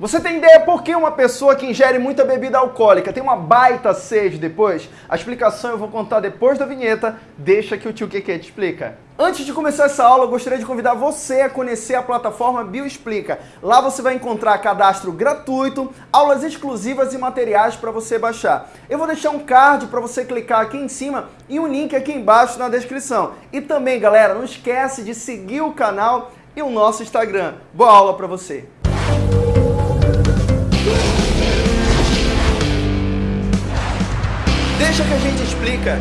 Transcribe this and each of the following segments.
Você tem ideia por que uma pessoa que ingere muita bebida alcoólica tem uma baita sede depois? A explicação eu vou contar depois da vinheta, deixa que o tio Keke te explica. Antes de começar essa aula, eu gostaria de convidar você a conhecer a plataforma Bioexplica. Lá você vai encontrar cadastro gratuito, aulas exclusivas e materiais para você baixar. Eu vou deixar um card para você clicar aqui em cima e um link aqui embaixo na descrição. E também, galera, não esquece de seguir o canal e o nosso Instagram. Boa aula para você! Deixa que a gente explica.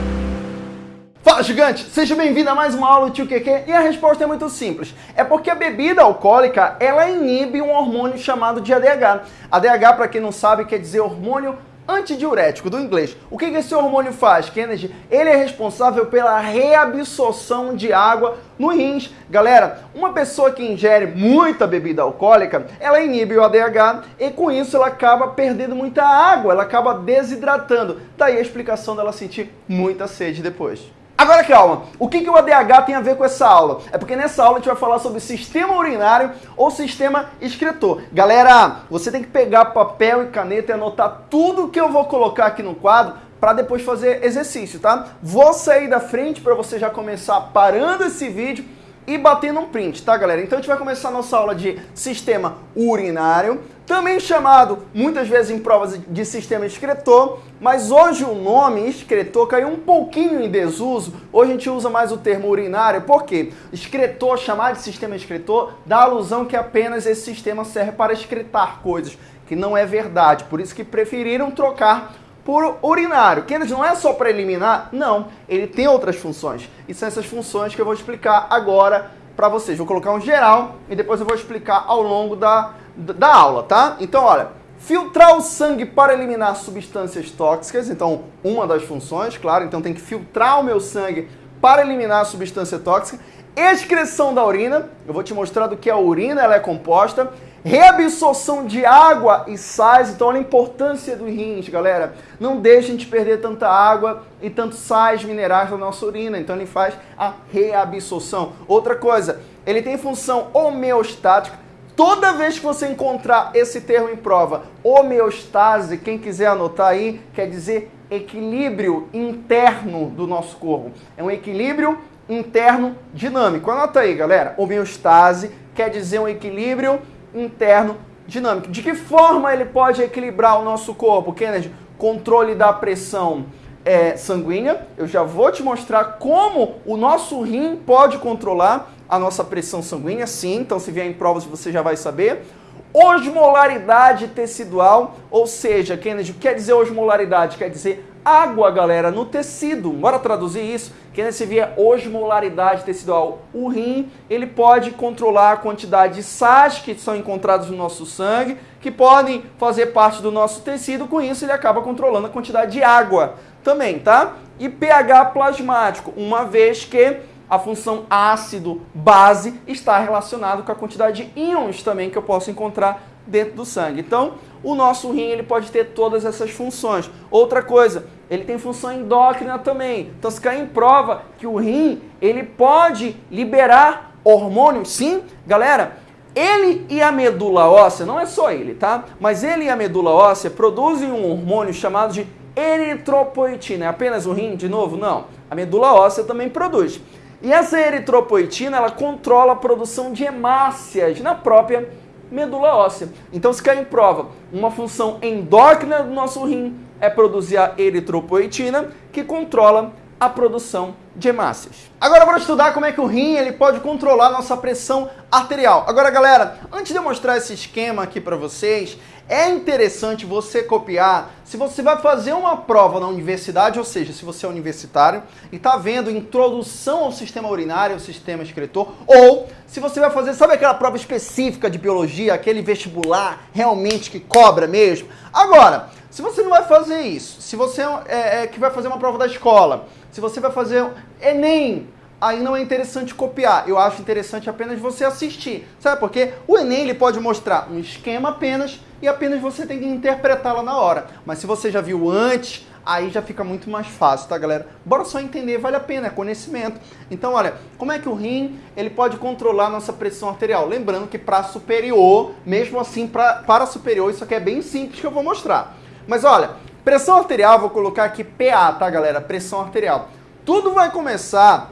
Fala gigante, seja bem-vindo a mais uma aula do Tio QQ e a resposta é muito simples. É porque a bebida alcoólica, ela inibe um hormônio chamado de ADH. ADH, para quem não sabe, quer dizer hormônio antidiurético, do inglês. O que esse hormônio faz, Kennedy? Ele é responsável pela reabsorção de água no rins. Galera, uma pessoa que ingere muita bebida alcoólica, ela inibe o ADH e com isso ela acaba perdendo muita água, ela acaba desidratando. Daí a explicação dela sentir muita sede depois. Agora calma, o que, que o ADH tem a ver com essa aula? É porque nessa aula a gente vai falar sobre sistema urinário ou sistema excretor. Galera, você tem que pegar papel e caneta e anotar tudo que eu vou colocar aqui no quadro para depois fazer exercício, tá? Vou sair da frente para você já começar parando esse vídeo e batendo um print, tá galera? Então a gente vai começar a nossa aula de sistema urinário, também chamado muitas vezes em provas de sistema excretor, mas hoje o nome excretor caiu um pouquinho em desuso, hoje a gente usa mais o termo urinário, por quê? Excretor, chamar de sistema excretor, dá alusão que apenas esse sistema serve para excretar coisas, que não é verdade, por isso que preferiram trocar por urinário. Que não é só para eliminar, não, ele tem outras funções. E são essas funções que eu vou explicar agora para vocês. Vou colocar um geral e depois eu vou explicar ao longo da, da aula, tá? Então, olha, filtrar o sangue para eliminar substâncias tóxicas, então uma das funções, claro, então tem que filtrar o meu sangue para eliminar a substância tóxica. Excreção da urina, eu vou te mostrar do que a urina ela é composta reabsorção de água e sais, então olha a importância dos rins, galera. Não deixem de perder tanta água e tantos sais minerais na nossa urina, então ele faz a reabsorção. Outra coisa, ele tem função homeostática. Toda vez que você encontrar esse termo em prova, homeostase, quem quiser anotar aí, quer dizer equilíbrio interno do nosso corpo. É um equilíbrio interno dinâmico. Anota aí, galera. Homeostase quer dizer um equilíbrio interno dinâmico. De que forma ele pode equilibrar o nosso corpo, Kennedy? Controle da pressão é, sanguínea. Eu já vou te mostrar como o nosso rim pode controlar a nossa pressão sanguínea, sim. Então, se vier em provas, você já vai saber. Osmolaridade tecidual, ou seja, Kennedy, quer dizer osmolaridade? Quer dizer água, galera, no tecido. Bora traduzir isso? Que nesse via osmolaridade tecidual. O rim, ele pode controlar a quantidade de sais que são encontrados no nosso sangue, que podem fazer parte do nosso tecido. Com isso, ele acaba controlando a quantidade de água também, tá? E pH plasmático, uma vez que a função ácido-base está relacionado com a quantidade de íons também que eu posso encontrar dentro do sangue. Então, o nosso rim ele pode ter todas essas funções. Outra coisa, ele tem função endócrina também. Então, se cair em prova que o rim ele pode liberar hormônios, sim, galera, ele e a medula óssea, não é só ele, tá? Mas ele e a medula óssea produzem um hormônio chamado de eritropoetina. É apenas o rim, de novo? Não. A medula óssea também produz. E essa eritropoetina, ela controla a produção de hemácias na própria medula óssea. Então, se cair em prova, uma função endócrina do nosso rim é produzir a eritropoetina, que controla a produção de hemácias. Agora bora estudar como é que o rim ele pode controlar nossa pressão arterial. Agora, galera, antes de eu mostrar esse esquema aqui para vocês, é interessante você copiar se você vai fazer uma prova na universidade, ou seja, se você é universitário e está vendo introdução ao sistema urinário, ao sistema excretor, ou se você vai fazer, sabe aquela prova específica de biologia, aquele vestibular realmente que cobra mesmo? Agora, se você não vai fazer isso, se você é, é que vai fazer uma prova da escola, se você vai fazer Enem, aí não é interessante copiar. Eu acho interessante apenas você assistir. Sabe por quê? O Enem ele pode mostrar um esquema apenas e apenas você tem que interpretá-la na hora. Mas se você já viu antes, aí já fica muito mais fácil, tá, galera? Bora só entender, vale a pena, é conhecimento. Então, olha, como é que o rim ele pode controlar nossa pressão arterial? Lembrando que para superior, mesmo assim, pra, para superior, isso aqui é bem simples que eu vou mostrar. Mas olha, pressão arterial, vou colocar aqui PA, tá, galera? Pressão arterial. Tudo vai começar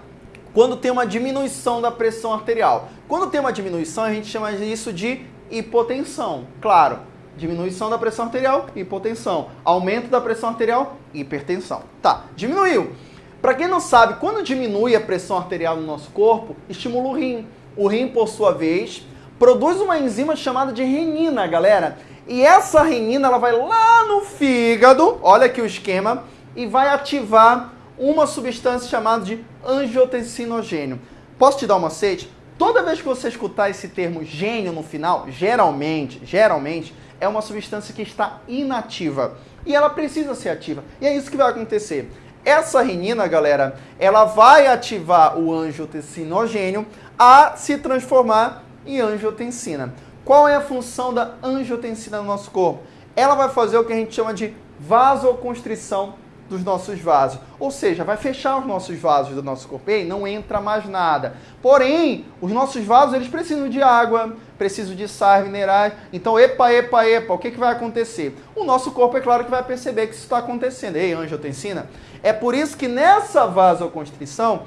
quando tem uma diminuição da pressão arterial. Quando tem uma diminuição, a gente chama isso de hipotensão. Claro, Diminuição da pressão arterial, hipotensão. Aumento da pressão arterial, hipertensão. Tá, diminuiu. Para quem não sabe, quando diminui a pressão arterial no nosso corpo, estimula o rim. O rim, por sua vez, produz uma enzima chamada de renina, galera. E essa renina ela vai lá no fígado, olha aqui o esquema, e vai ativar uma substância chamada de angiotensinogênio. Posso te dar uma macete? Toda vez que você escutar esse termo gênio no final, geralmente, geralmente, é uma substância que está inativa e ela precisa ser ativa. E é isso que vai acontecer. Essa renina, galera, ela vai ativar o angiotensinogênio a se transformar em angiotensina. Qual é a função da angiotensina no nosso corpo? Ela vai fazer o que a gente chama de vasoconstrição dos nossos vasos. Ou seja, vai fechar os nossos vasos do nosso corpo. E não entra mais nada. Porém, os nossos vasos eles precisam de água, precisam de sais minerais. Então, epa, epa, epa, o que, que vai acontecer? O nosso corpo, é claro que vai perceber que isso está acontecendo. Ei, angiotensina? É por isso que nessa vasoconstrição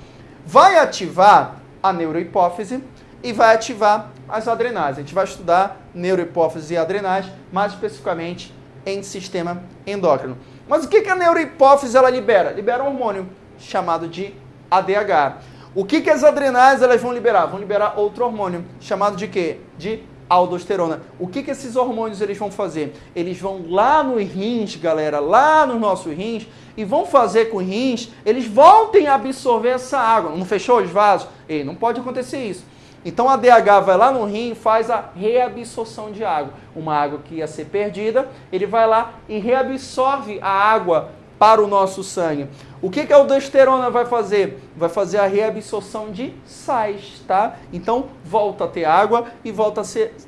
vai ativar a neurohipófise e vai ativar as adrenais. A gente vai estudar neurohipófise e adrenais, mais especificamente em sistema endócrino. Mas o que, a neurohipófise ela libera? Libera um hormônio chamado de ADH. O que, que as adrenais elas vão liberar? Vão liberar outro hormônio chamado de quê? De aldosterona. O que, que esses hormônios eles vão fazer? Eles vão lá nos rins, galera, lá nos nossos rins, e vão fazer com os rins, eles voltem a absorver essa água. Não fechou os vasos? Ei, não pode acontecer isso. Então a DH vai lá no rim e faz a reabsorção de água. Uma água que ia ser perdida, ele vai lá e reabsorve a água para o nosso sangue. O que, que a aldosterona vai fazer? Vai fazer a reabsorção de sais, tá? Então volta a ter água e volta a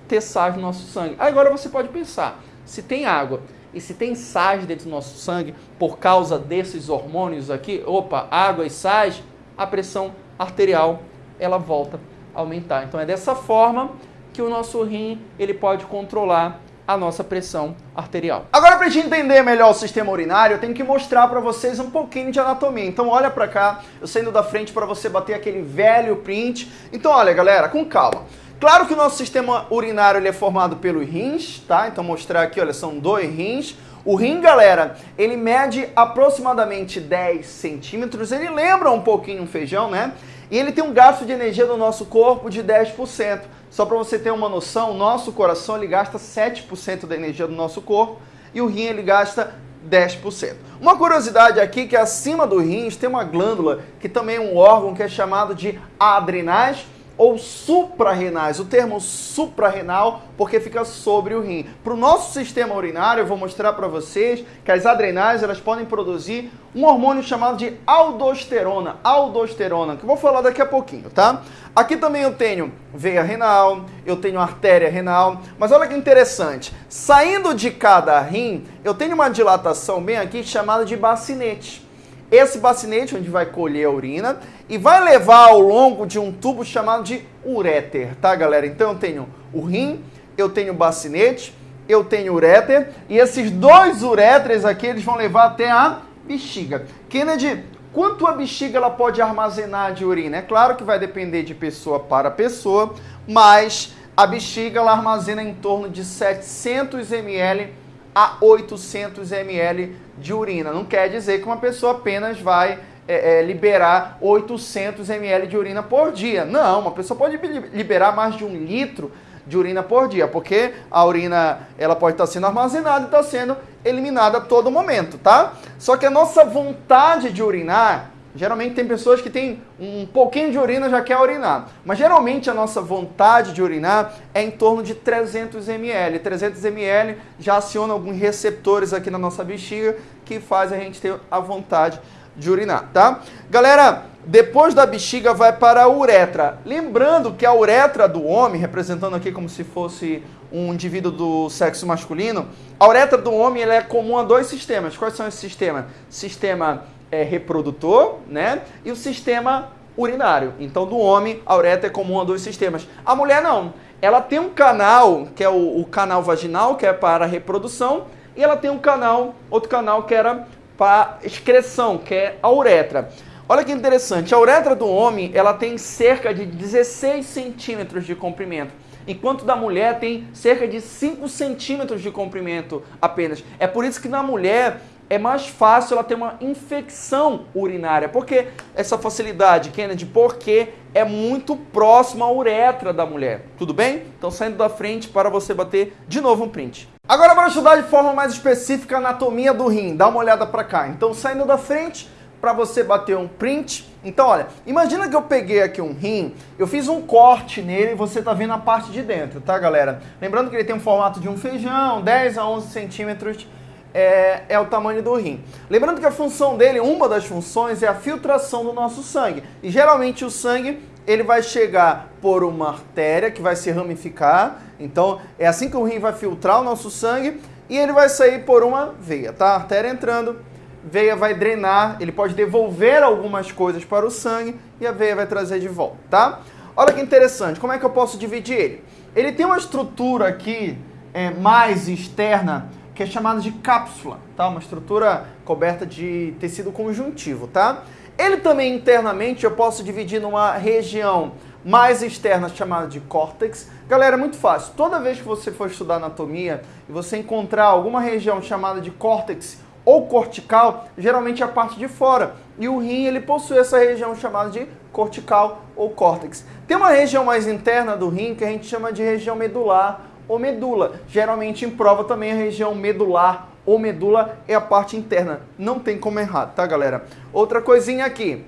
ter sais no nosso sangue. Agora você pode pensar, se tem água e se tem sais dentro do nosso sangue por causa desses hormônios aqui, opa, água e sais, a pressão arterial ela volta aumentar. Então é dessa forma que o nosso rim ele pode controlar a nossa pressão arterial. Agora, para a gente entender melhor o sistema urinário, eu tenho que mostrar para vocês um pouquinho de anatomia. Então, olha para cá, eu saindo da frente para você bater aquele velho print. Então, olha, galera, com calma. Claro que o nosso sistema urinário ele é formado pelos rins, tá? Então, mostrar aqui, olha, são dois rins. O rim, galera, ele mede aproximadamente 10 centímetros. Ele lembra um pouquinho um feijão, né? E ele tem um gasto de energia do nosso corpo de 10%. Só para você ter uma noção, nosso coração ele gasta 7% da energia do nosso corpo e o rim ele gasta 10%. Uma curiosidade aqui que acima do rins tem uma glândula que também é um órgão que é chamado de adrenais ou suprarrenais. O termo suprarrenal porque fica sobre o rim. Para o nosso sistema urinário, eu vou mostrar para vocês que as adrenais elas podem produzir um hormônio chamado de aldosterona. Aldosterona, que eu vou falar daqui a pouquinho, tá? Aqui também eu tenho veia renal, eu tenho artéria renal, mas olha que interessante. Saindo de cada rim, eu tenho uma dilatação bem aqui chamada de bacinete esse bacinete onde vai colher a urina e vai levar ao longo de um tubo chamado de uréter, tá, galera? Então eu tenho o rim, eu tenho o bacinete, eu tenho o uréter e esses dois uréteres aqui eles vão levar até a bexiga. Kennedy, quanto a bexiga ela pode armazenar de urina? É claro que vai depender de pessoa para pessoa, mas a bexiga ela armazena em torno de 700 ml a 800 ml de urina. Não quer dizer que uma pessoa apenas vai é, é, liberar 800 ml de urina por dia. Não, uma pessoa pode liberar mais de um litro de urina por dia, porque a urina ela pode estar sendo armazenada e está sendo eliminada a todo momento, tá? Só que a nossa vontade de urinar Geralmente tem pessoas que têm um pouquinho de urina já quer urinar. Mas geralmente a nossa vontade de urinar é em torno de 300 ml. 300 ml já aciona alguns receptores aqui na nossa bexiga que faz a gente ter a vontade de urinar, tá? Galera, depois da bexiga vai para a uretra. Lembrando que a uretra do homem, representando aqui como se fosse um indivíduo do sexo masculino, a uretra do homem é comum a dois sistemas. Quais são esses sistemas? Sistema é, reprodutor, né? E o sistema urinário. Então, do homem, a uretra é comum a dois sistemas. A mulher não. Ela tem um canal, que é o, o canal vaginal, que é para reprodução, e ela tem um canal, outro canal que era para excreção, que é a uretra. Olha que interessante, a uretra do homem ela tem cerca de 16 centímetros de comprimento, enquanto da mulher tem cerca de 5 centímetros de comprimento apenas. É por isso que na mulher é mais fácil ela ter uma infecção urinária. Por que essa facilidade, Kennedy? Porque é muito próximo à uretra da mulher. Tudo bem? Então saindo da frente para você bater de novo um print. Agora para estudar de forma mais específica a anatomia do rim. Dá uma olhada para cá. Então saindo da frente para você bater um print. Então, olha, imagina que eu peguei aqui um rim, eu fiz um corte nele e você tá vendo a parte de dentro, tá, galera? Lembrando que ele tem um formato de um feijão, 10 a 11 centímetros é, é, o tamanho do rim. Lembrando que a função dele, uma das funções, é a filtração do nosso sangue. E geralmente o sangue ele vai chegar por uma artéria que vai se ramificar. Então é assim que o rim vai filtrar o nosso sangue e ele vai sair por uma veia, tá? artéria entrando, veia vai drenar, ele pode devolver algumas coisas para o sangue e a veia vai trazer de volta, tá? Olha que interessante, como é que eu posso dividir ele? Ele tem uma estrutura aqui é, mais externa que é chamada de cápsula, tá? Uma estrutura coberta de tecido conjuntivo, tá? Ele também internamente eu posso dividir numa região mais externa chamada de córtex. Galera, é muito fácil. Toda vez que você for estudar anatomia e você encontrar alguma região chamada de córtex ou cortical, geralmente é a parte de fora. E o rim ele possui essa região chamada de cortical ou córtex. Tem uma região mais interna do rim que a gente chama de região medular ou medula. Geralmente em prova também a região medular ou medula é a parte interna. Não tem como errar, tá, galera? Outra coisinha aqui.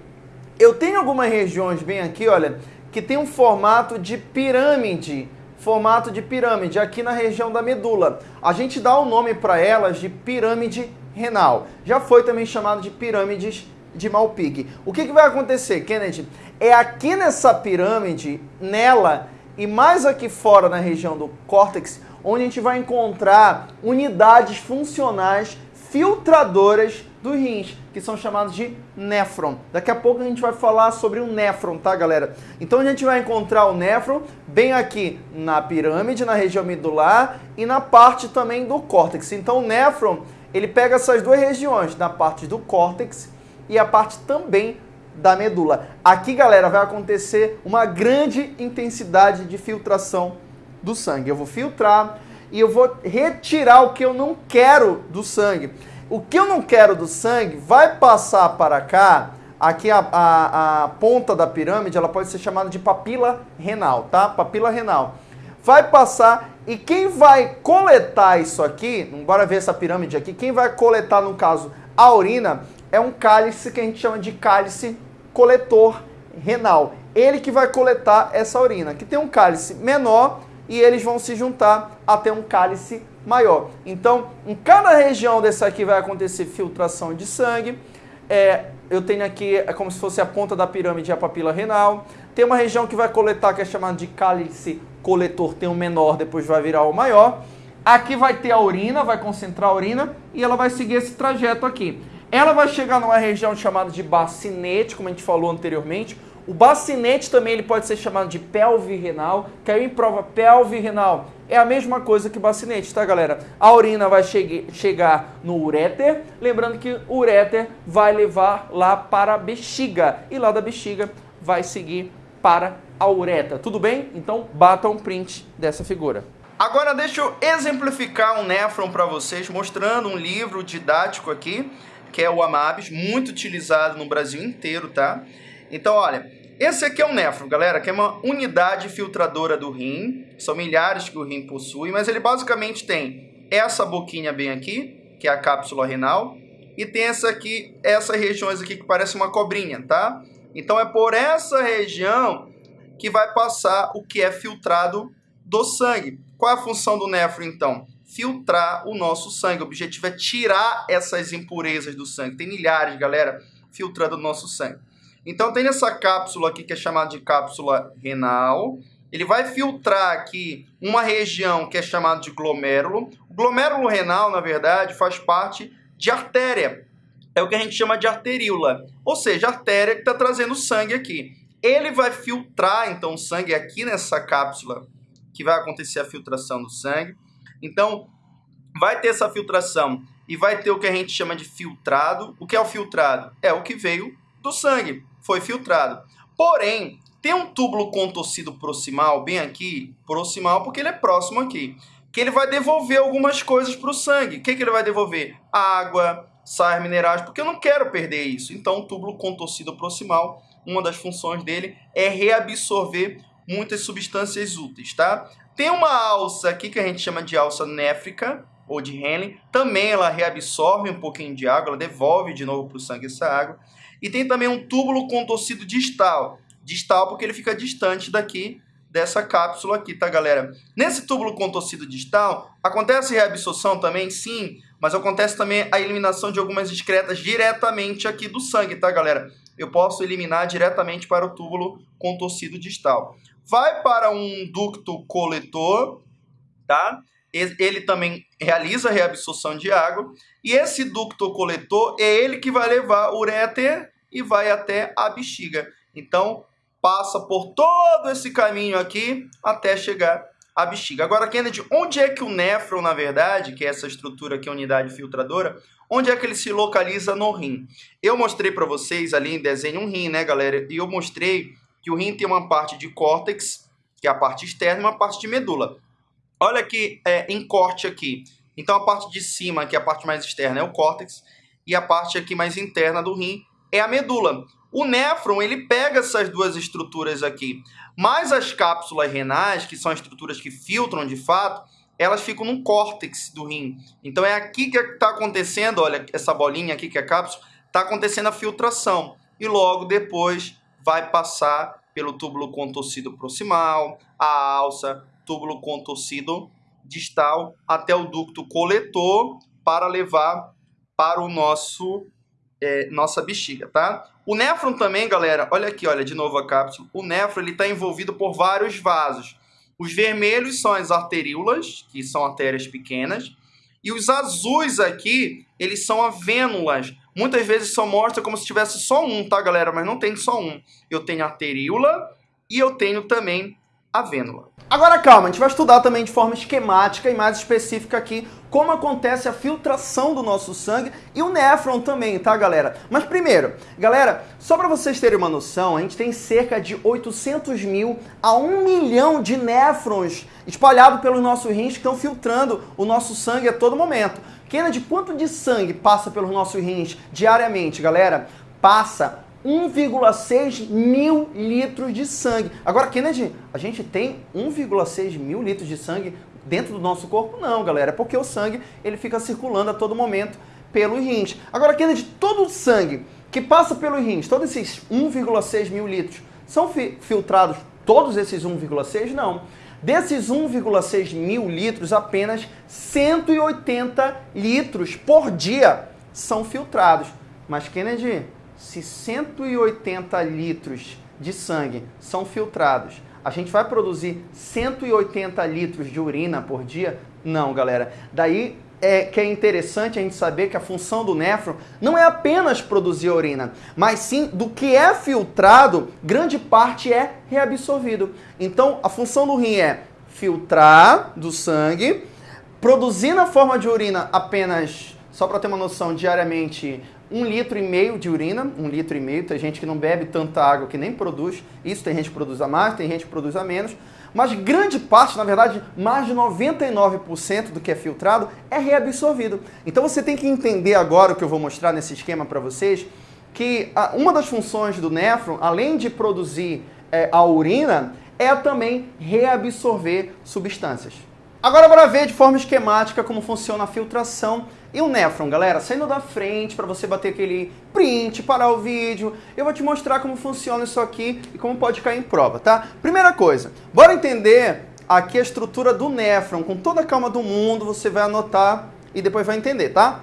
Eu tenho algumas regiões bem aqui, olha, que tem um formato de pirâmide. Formato de pirâmide aqui na região da medula. A gente dá o nome para elas de pirâmide renal. Já foi também chamado de pirâmides de Malpighi. O que, que vai acontecer, Kennedy? É aqui nessa pirâmide, nela, e mais aqui fora na região do córtex, onde a gente vai encontrar unidades funcionais filtradoras dos rins, que são chamados de néfron. Daqui a pouco a gente vai falar sobre o néfron, tá, galera? Então a gente vai encontrar o néfron bem aqui na pirâmide, na região medular e na parte também do córtex. Então o néfron, ele pega essas duas regiões, na parte do córtex e a parte também da medula. Aqui, galera, vai acontecer uma grande intensidade de filtração do sangue. Eu vou filtrar e eu vou retirar o que eu não quero do sangue. O que eu não quero do sangue vai passar para cá. Aqui a, a, a ponta da pirâmide, ela pode ser chamada de papila renal, tá? Papila renal. Vai passar e quem vai coletar isso aqui, bora ver essa pirâmide aqui, quem vai coletar, no caso, a urina, é um cálice que a gente chama de cálice coletor renal. Ele que vai coletar essa urina, que tem um cálice menor e eles vão se juntar até um cálice maior. Então, em cada região dessa aqui vai acontecer filtração de sangue. É, eu tenho aqui, é como se fosse a ponta da pirâmide, a papila renal. Tem uma região que vai coletar, que é chamada de cálice coletor, tem um menor, depois vai virar o maior. Aqui vai ter a urina, vai concentrar a urina e ela vai seguir esse trajeto aqui. Ela vai chegar numa região chamada de bacinete, como a gente falou anteriormente. O bacinete também ele pode ser chamado de pelve renal. Caiu em prova pelve renal. É a mesma coisa que bacinete, tá, galera? A urina vai chegue, chegar no uréter. Lembrando que o uréter vai levar lá para a bexiga. E lá da bexiga vai seguir para a uretra. Tudo bem? Então bata um print dessa figura. Agora deixa eu exemplificar um néfron para vocês, mostrando um livro didático aqui que é o Amabis, muito utilizado no Brasil inteiro, tá? Então, olha, esse aqui é o néfron, galera, que é uma unidade filtradora do rim. São milhares que o rim possui, mas ele basicamente tem essa boquinha bem aqui, que é a cápsula renal, e tem essa aqui, essas regiões aqui que parece uma cobrinha, tá? Então é por essa região que vai passar o que é filtrado do sangue. Qual é a função do néfron, então? Filtrar o nosso sangue. O objetivo é tirar essas impurezas do sangue. Tem milhares, galera. filtrando o nosso sangue. Então tem essa cápsula aqui que é chamada de cápsula renal. Ele vai filtrar aqui uma região que é chamada de glomérulo. O glomérulo renal, na verdade, faz parte de artéria. É o que a gente chama de arteríola. Ou seja, artéria que está trazendo sangue aqui. Ele vai filtrar, então, o sangue aqui nessa cápsula que vai acontecer a filtração do sangue. Então, vai ter essa filtração e vai ter o que a gente chama de filtrado. O que é o filtrado? É o que veio do sangue, foi filtrado. Porém, tem um túbulo contorcido proximal bem aqui, proximal porque ele é próximo aqui, que ele vai devolver algumas coisas para o sangue. O que, que ele vai devolver? Água, sais minerais, porque eu não quero perder isso. Então, o túbulo contorcido proximal, uma das funções dele é reabsorver muitas substâncias úteis, tá? Tem uma alça aqui que a gente chama de alça néfrica, ou de Henle, também ela reabsorve um pouquinho de água, ela devolve de novo para o sangue essa água. E tem também um túbulo contorcido distal, distal porque ele fica distante daqui dessa cápsula aqui, tá, galera? Nesse túbulo contorcido distal, acontece reabsorção também? Sim, mas acontece também a eliminação de algumas excretas diretamente aqui do sangue, tá, galera? Eu posso eliminar diretamente para o túbulo contorcido distal vai para um ducto coletor, tá? Ele também realiza a reabsorção de água e esse ducto coletor é ele que vai levar o ureter e vai até a bexiga. Então, passa por todo esse caminho aqui até chegar à bexiga. Agora, Kennedy, onde é que o néfron, na verdade, que é essa estrutura aqui, unidade filtradora, onde é que ele se localiza no rim? Eu mostrei para vocês ali em desenho um rim, né, galera? E eu mostrei que o rim tem uma parte de córtex, que é a parte externa, e uma parte de medula. Olha aqui é, em corte aqui. Então a parte de cima, que é a parte mais externa, é o córtex, e a parte aqui mais interna do rim é a medula. O néfron, ele pega essas duas estruturas aqui, mas as cápsulas renais, que são as estruturas que filtram de fato, elas ficam no córtex do rim. Então é aqui que está acontecendo, olha, essa bolinha aqui que é a cápsula, está acontecendo a filtração. E logo depois vai passar pelo túbulo contorcido proximal, a alça, túbulo contorcido distal, até o ducto coletor para levar para o nosso é, nossa bexiga, tá? O néfron também, galera, olha aqui, olha de novo a cápsula. O néfron ele está envolvido por vários vasos. Os vermelhos são as arteríolas, que são artérias pequenas, e os azuis aqui, eles são as vênulas, Muitas vezes só mostra como se tivesse só um, tá, galera? Mas não tem só um. Eu tenho a teríola e eu tenho também a vênula. Agora calma, a gente vai estudar também de forma esquemática e mais específica aqui como acontece a filtração do nosso sangue e o néfron também, tá galera? Mas primeiro, galera, só para vocês terem uma noção, a gente tem cerca de 800 mil a 1 milhão de néfrons espalhados pelos nossos rins que estão filtrando o nosso sangue a todo momento. Kennedy, quanto de sangue passa pelos nossos rins diariamente, galera? Passa 1,6 mil litros de sangue. Agora, Kennedy, a gente tem 1,6 mil litros de sangue dentro do nosso corpo? Não, galera, é porque o sangue ele fica circulando a todo momento pelos rins. Agora, Kennedy, todo o sangue que passa pelos rins, todos esses 1,6 mil litros, são fi filtrados todos esses 1,6? Não. Desses 1,6 mil litros, apenas 180 litros por dia são filtrados. Mas, Kennedy, se 180 litros de sangue são filtrados, a gente vai produzir 180 litros de urina por dia? Não, galera. Daí é que é interessante a gente saber que a função do néfron não é apenas produzir urina, mas sim do que é filtrado, grande parte é reabsorvido. Então, a função do rim é filtrar do sangue, produzir na forma de urina apenas, só para ter uma noção, diariamente um litro e meio de urina, um litro e meio, tem gente que não bebe tanta água que nem produz, isso tem gente que produz a mais, tem gente que produz a menos, mas grande parte, na verdade, mais de 99% do que é filtrado é reabsorvido. Então você tem que entender agora o que eu vou mostrar nesse esquema para vocês, que uma das funções do néfron, além de produzir é, a urina, é também reabsorver substâncias. Agora bora ver de forma esquemática como funciona a filtração e o néfron, galera, saindo da frente para você bater aquele print, parar o vídeo, eu vou te mostrar como funciona isso aqui e como pode cair em prova, tá? Primeira coisa, bora entender aqui a estrutura do néfron, com toda a calma do mundo, você vai anotar e depois vai entender, tá?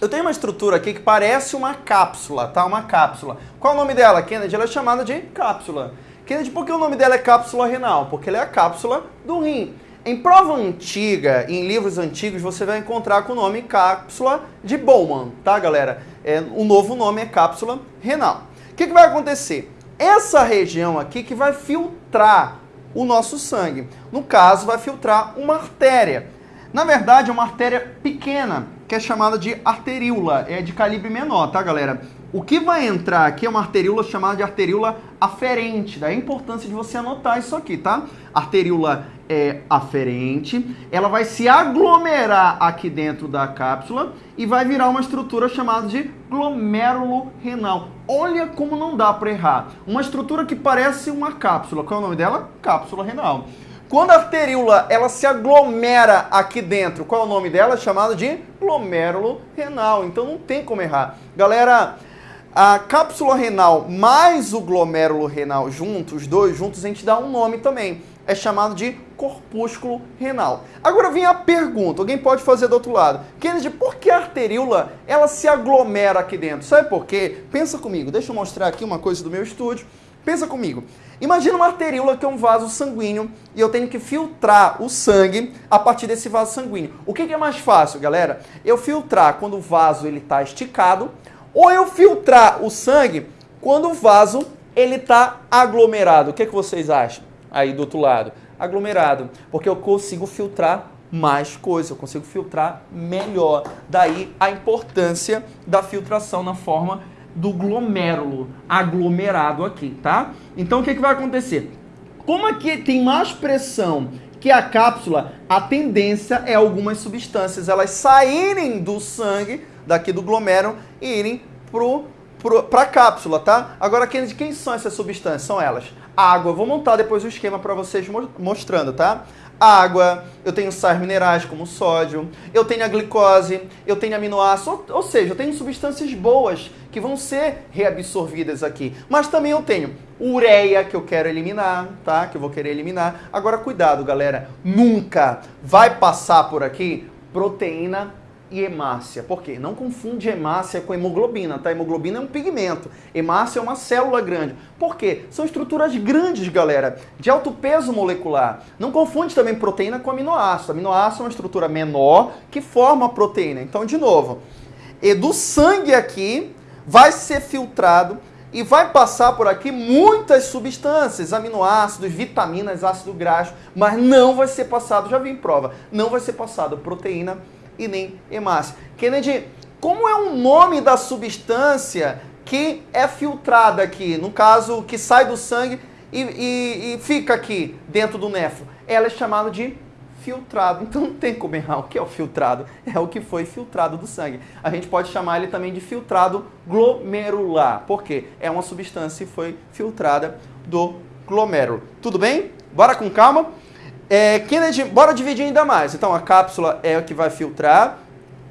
eu tenho uma estrutura aqui que parece uma cápsula, tá? Uma cápsula. Qual é o nome dela, Kennedy? Ela é chamada de cápsula. Kennedy, por que o nome dela é cápsula renal? Porque ela é a cápsula do rim. Em prova antiga, em livros antigos, você vai encontrar com o nome cápsula de Bowman, tá, galera? É, o novo nome é cápsula renal. O que, que vai acontecer? Essa região aqui que vai filtrar o nosso sangue. No caso, vai filtrar uma artéria. Na verdade, é uma artéria pequena, que é chamada de arteríola, é de calibre menor, tá, galera? O que vai entrar aqui é uma arteríola chamada de arteríola aferente. Daí a importância de você anotar isso aqui, tá? Arteríola é aferente, ela vai se aglomerar aqui dentro da cápsula e vai virar uma estrutura chamada de glomérulo renal. Olha como não dá para errar. Uma estrutura que parece uma cápsula. Qual é o nome dela? Cápsula renal. Quando a arteríola ela se aglomera aqui dentro, qual é o nome dela? Chamada de glomérulo renal. Então não tem como errar. Galera, a cápsula renal mais o glomérulo renal juntos, os dois juntos, a gente dá um nome também. É chamado de corpúsculo renal. Agora vem a pergunta, alguém pode fazer do outro lado. Kennedy, por que a arteríola ela se aglomera aqui dentro? Sabe por quê? Pensa comigo, deixa eu mostrar aqui uma coisa do meu estúdio. Pensa comigo. Imagina uma arteríola que é um vaso sanguíneo e eu tenho que filtrar o sangue a partir desse vaso sanguíneo. O que, é mais fácil, galera? Eu filtrar quando o vaso está esticado ou eu filtrar o sangue quando o vaso ele está aglomerado. O que, que vocês acham aí do outro lado? Aglomerado, porque eu consigo filtrar mais coisa, eu consigo filtrar melhor. Daí a importância da filtração na forma do glomérulo, aglomerado aqui, tá? Então o que, que vai acontecer? Como aqui tem mais pressão que a cápsula, a tendência é algumas substâncias elas saírem do sangue daqui do glomérulo e irem para a cápsula, tá? Agora, quem, quem são essas substâncias? São elas. Água, vou montar depois o esquema para vocês mostrando, tá? Água, eu tenho sais minerais como sódio, eu tenho a glicose, eu tenho aminoácidos, ou, ou seja, eu tenho substâncias boas que vão ser reabsorvidas aqui. Mas também eu tenho ureia que eu quero eliminar, tá? Que eu vou querer eliminar. Agora, cuidado, galera, nunca vai passar por aqui proteína e hemácia. Por quê? Não confunde hemácia com hemoglobina, tá? Hemoglobina é um pigmento, hemácia é uma célula grande. Por quê? São estruturas grandes, galera, de alto peso molecular. Não confunde também proteína com aminoácido. Aminoácido é uma estrutura menor que forma a proteína. Então, de novo, e do sangue aqui vai ser filtrado e vai passar por aqui muitas substâncias, aminoácidos, vitaminas, ácido graxo, mas não vai ser passado, já vi em prova, não vai ser passado proteína e nem hemácia. Kennedy, como é o nome da substância que é filtrada aqui, no caso, que sai do sangue e, e, e fica aqui dentro do nefro? Ela é chamada de filtrado. Então não tem como errar. O que é o filtrado? É o que foi filtrado do sangue. A gente pode chamar ele também de filtrado glomerular. Por quê? É uma substância que foi filtrada do glomérulo. Tudo bem? Bora com calma? É, Kennedy, bora dividir ainda mais. Então, a cápsula é o que vai filtrar.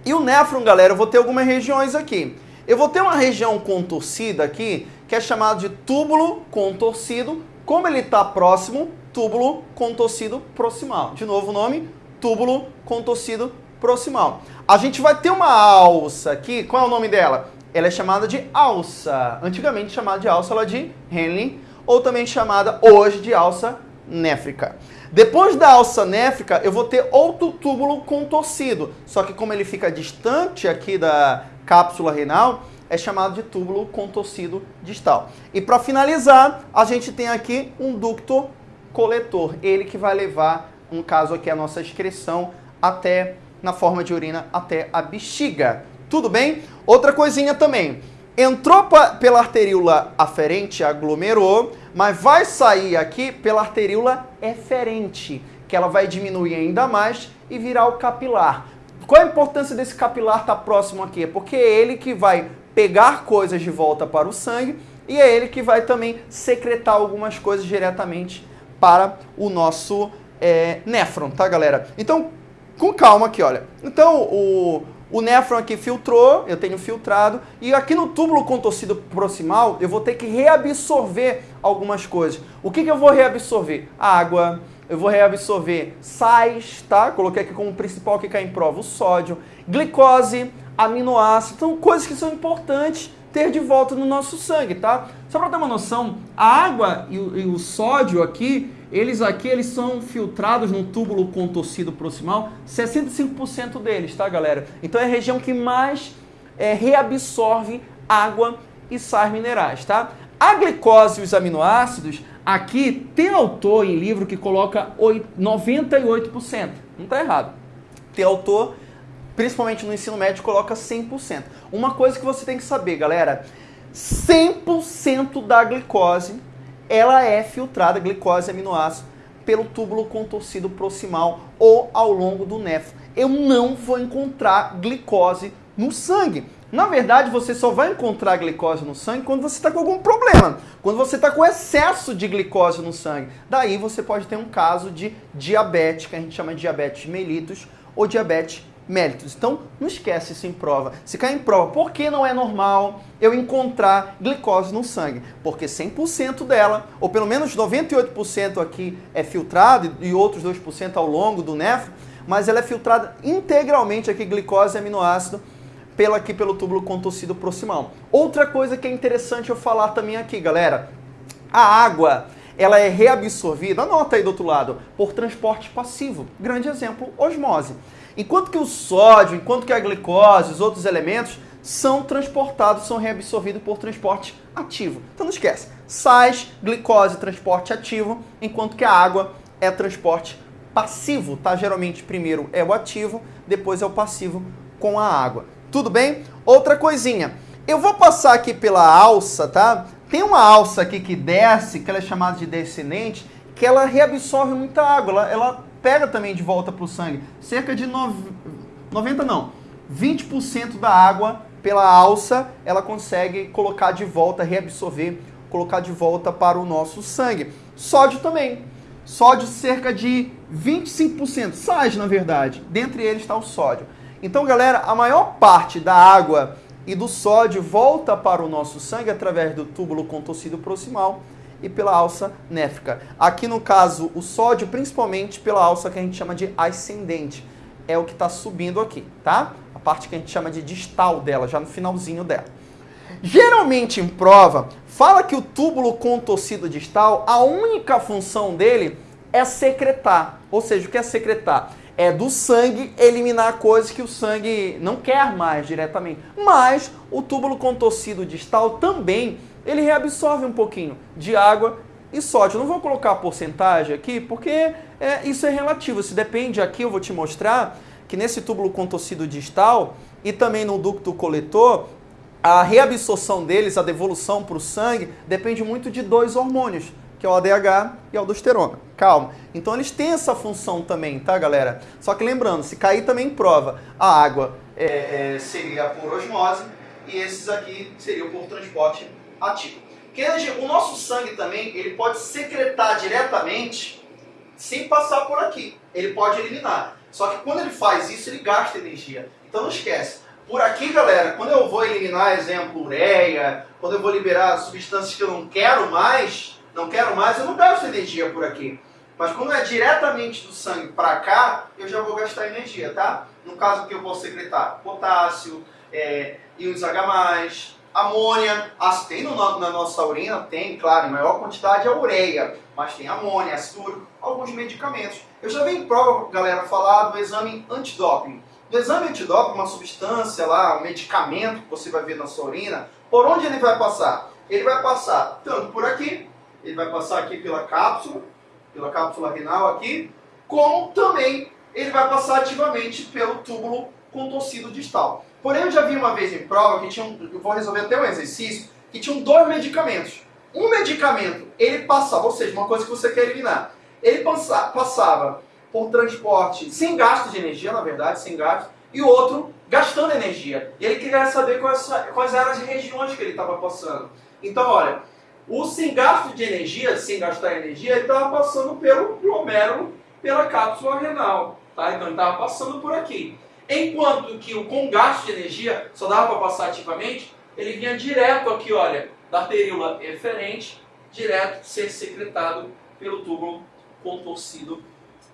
E o néfron, galera, eu vou ter algumas regiões aqui. Eu vou ter uma região contorcida aqui, que é chamada de túbulo contorcido. Como ele está próximo, túbulo contorcido proximal. De novo o nome, túbulo contorcido proximal. A gente vai ter uma alça aqui. Qual é o nome dela? Ela é chamada de alça. Antigamente chamada de alça ela de Henle, ou também chamada hoje de alça néfrica. Depois da alça néfrica, eu vou ter outro túbulo contorcido. Só que como ele fica distante aqui da cápsula renal, é chamado de túbulo contorcido distal. E para finalizar, a gente tem aqui um ducto coletor. Ele que vai levar, um caso aqui, a nossa excreção até, na forma de urina, até a bexiga. Tudo bem? Outra coisinha também. Entrou pela arteríola aferente, aglomerou, mas vai sair aqui pela arteríola eferente, que ela vai diminuir ainda mais e virar o capilar. Qual a importância desse capilar estar tá próximo aqui? Porque é ele que vai pegar coisas de volta para o sangue e é ele que vai também secretar algumas coisas diretamente para o nosso é, néfron, tá galera? Então, com calma aqui, olha. Então, o, o néfron aqui filtrou, eu tenho filtrado, e aqui no túbulo contorcido proximal eu vou ter que reabsorver algumas coisas. O que, que eu vou reabsorver? Água, eu vou reabsorver sais, tá? Coloquei aqui como principal que cai em prova o sódio, glicose, aminoácidos, então coisas que são importantes ter de volta no nosso sangue, tá? Só para ter uma noção, a água e o, e o, sódio aqui, eles aqui eles são filtrados no túbulo contorcido proximal, 65% deles, tá, galera? Então é a região que mais é, reabsorve água e sais minerais, tá? A glicose e os aminoácidos, aqui tem autor em livro que coloca 98%. Não está errado. Tem autor, principalmente no ensino médio, coloca 100%. Uma coisa que você tem que saber, galera, 100% da glicose, ela é filtrada, glicose e aminoácido, pelo túbulo contorcido proximal ou ao longo do nefro. Eu não vou encontrar glicose no sangue. Na verdade, você só vai encontrar glicose no sangue quando você está com algum problema, quando você está com excesso de glicose no sangue. Daí você pode ter um caso de diabetes, que a gente chama de diabetes mellitus ou diabetes mellitus. Então, não esquece isso em prova. Se cair em prova, por que não é normal eu encontrar glicose no sangue? Porque 100% dela, ou pelo menos 98% aqui é filtrado e outros 2% ao longo do nefro, mas ela é filtrada integralmente aqui, glicose e aminoácido, pela, aqui pelo túbulo contorcido proximal. Outra coisa que é interessante eu falar também aqui, galera, a água ela é reabsorvida, anota aí do outro lado, por transporte passivo. Grande exemplo, osmose. Enquanto que o sódio, enquanto que a glicose, os outros elementos são transportados, são reabsorvidos por transporte ativo. Então não esquece, sais, glicose, transporte ativo, enquanto que a água é transporte passivo, tá? Geralmente primeiro é o ativo, depois é o passivo com a água. Tudo bem? Outra coisinha. Eu vou passar aqui pela alça, tá? Tem uma alça aqui que desce, que ela é chamada de descendente, que ela reabsorve muita água. Ela, ela pega também de volta para o sangue. Cerca de 90 não, 20% da água pela alça ela consegue colocar de volta, reabsorver, colocar de volta para o nosso sangue. Sódio também. Sódio cerca de 25%, sais na verdade. Dentre eles está o sódio. Então, galera, a maior parte da água e do sódio volta para o nosso sangue através do túbulo contorcido proximal e pela alça néfrica. Aqui no caso, o sódio principalmente pela alça que a gente chama de ascendente. É o que está subindo aqui, tá? A parte que a gente chama de distal dela, já no finalzinho dela. Geralmente em prova, fala que o túbulo contorcido distal, a única função dele é secretar. Ou seja, o que é secretar? é do sangue eliminar coisas que o sangue não quer mais diretamente. Mas o túbulo contorcido distal também, ele reabsorve um pouquinho de água e sódio. Eu não vou colocar a porcentagem aqui, porque é, isso é relativo. Se depende aqui, eu vou te mostrar que nesse túbulo contorcido distal e também no ducto coletor, a reabsorção deles, a devolução para o sangue, depende muito de dois hormônios, que é o ADH e a aldosterona. Calma. Então eles têm essa função também, tá, galera? Só que lembrando, se cair também prova, a água é, é, seria por osmose e esses aqui seriam por transporte ativo. Kennedy, o nosso sangue também, ele pode secretar diretamente sem passar por aqui. Ele pode eliminar. Só que quando ele faz isso, ele gasta energia. Então não esquece. Por aqui, galera, quando eu vou eliminar, exemplo, ureia, quando eu vou liberar substâncias que eu não quero mais, não quero mais, eu não gasto energia por aqui. Mas quando é diretamente do sangue para cá, eu já vou gastar energia, tá? No caso que eu posso secretar potássio, é, íons H+, amônia, tem no, na nossa urina, tem, claro, em maior quantidade a ureia, mas tem amônia, ácido alguns medicamentos. Eu já vi em prova, galera, falar do exame antidoping. No exame antidoping, uma substância lá, um medicamento que você vai ver na sua urina, por onde ele vai passar? Ele vai passar tanto por aqui, ele vai passar aqui pela cápsula, pela cápsula renal aqui, como também ele vai passar ativamente pelo túbulo contorcido distal. Porém, eu já vi uma vez em prova que tinha um, eu vou resolver até um exercício, que tinham dois medicamentos. Um medicamento, ele passava, ou seja, uma coisa que você quer eliminar, ele passa, passava por transporte sem gasto de energia, na verdade, sem gasto, e o outro gastando energia. E ele queria saber quais, quais eram as regiões que ele estava passando. Então, olha, o sem gasto de energia, sem gastar energia, ele estava passando pelo glomérulo, pela cápsula renal. Tá? Então ele estava passando por aqui. Enquanto que o com gasto de energia, só dava para passar ativamente, ele vinha direto aqui, olha, da períola eferente, direto ser secretado pelo túbulo contorcido